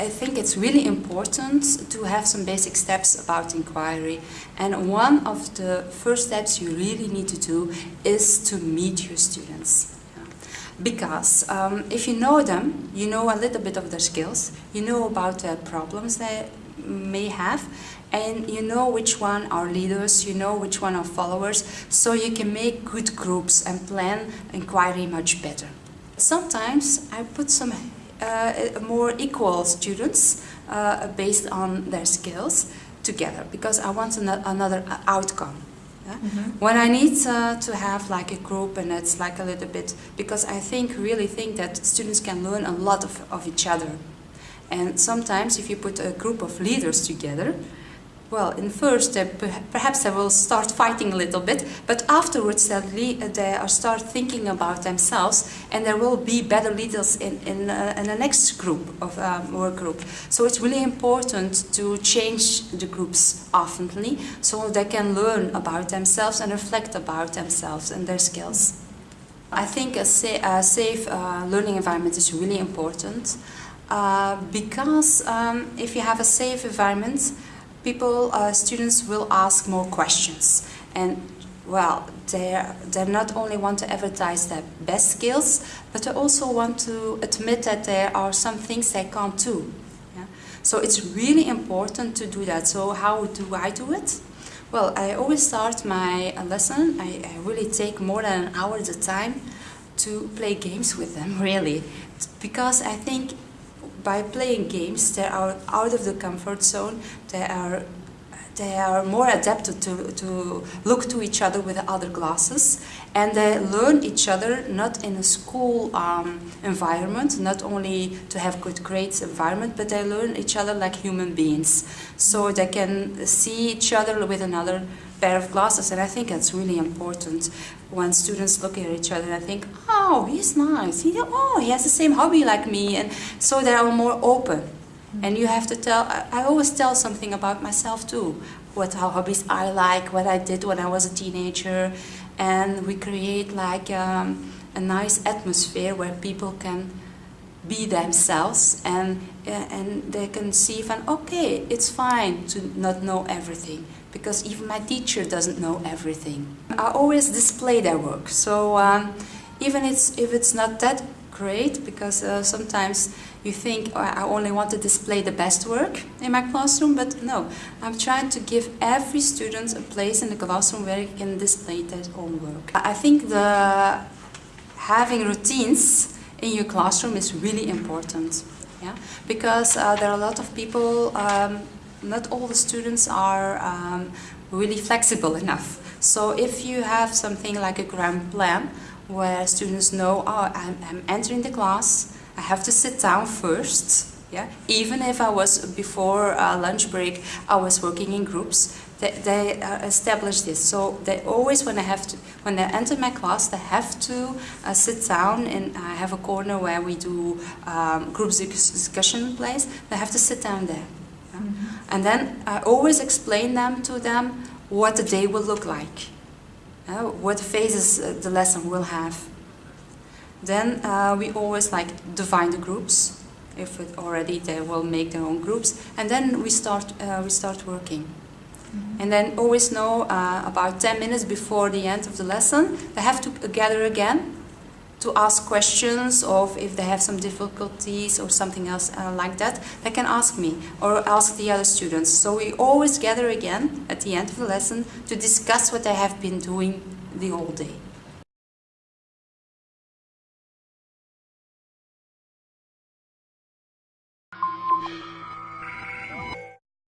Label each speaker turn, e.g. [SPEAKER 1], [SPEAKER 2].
[SPEAKER 1] I think it's really important to have some basic steps about inquiry. And one of the first steps you really need to do is to meet your students. Because um, if you know them, you know a little bit of their skills, you know about the problems they may have, and you know which one are leaders, you know which one are followers, so you can make good groups and plan inquiry much better. Sometimes I put some more equal students uh, based on their skills together because I want an another outcome. Yeah? Mm -hmm. When I need uh, to have like a group and it's like a little bit, because I think, really think that students can learn a lot of, of each other. And sometimes if you put a group of leaders together, well, in first, uh, perhaps they will start fighting a little bit, but afterwards they, they start thinking about themselves, and there will be better leaders in, in, uh, in the next group of um, work group. So it's really important to change the groups oftenly, so they can learn about themselves and reflect about themselves and their skills. I think a, sa a safe uh, learning environment is really important, uh, because um, if you have a safe environment, people, uh, students will ask more questions. And well, they they not only want to advertise their best skills, but they also want to admit that there are some things they can't do. Yeah? So it's really important to do that. So how do I do it? Well, I always start my lesson. I, I really take more than an hour at a time to play games with them, really. Because I think by playing games, they are out of the comfort zone, they are they are more adapted to, to look to each other with other glasses and they learn each other not in a school um, environment, not only to have good grades environment, but they learn each other like human beings. So they can see each other with another pair of glasses and I think that's really important when students look at each other and think, oh, he's nice, he, oh, he has the same hobby like me, and so they are more open. And you have to tell, I always tell something about myself too, what hobbies I like, what I did when I was a teenager, and we create like um, a nice atmosphere where people can be themselves and, and they can see from, okay, it's fine to not know everything. Because even my teacher doesn't know everything. I always display their work, so um, even it's, if it's not that great, because uh, sometimes you think oh, I only want to display the best work in my classroom, but no, I'm trying to give every student a place in the classroom where he can display their own work. I think the having routines in your classroom is really important, yeah, because uh, there are a lot of people um, not all the students are um, really flexible enough. So if you have something like a grand plan where students know, oh, I'm, I'm entering the class, I have to sit down first, yeah? Even if I was, before uh, lunch break, I was working in groups, they, they uh, establish this. So they always, when they have to, when they enter my class, they have to uh, sit down and I have a corner where we do um, group discussion place. They have to sit down there. Mm -hmm. And then I always explain them to them what the day will look like, uh, what phases uh, the lesson will have. Then uh, we always like define the groups. If it already they will make their own groups, and then we start uh, we start working. Mm -hmm. And then always know uh, about 10 minutes before the end of the lesson, they have to gather again to ask questions of if they have some difficulties or something else uh, like that, they can ask me or ask the other students. So we always gather again at the end of the lesson to discuss what they have been doing the whole day.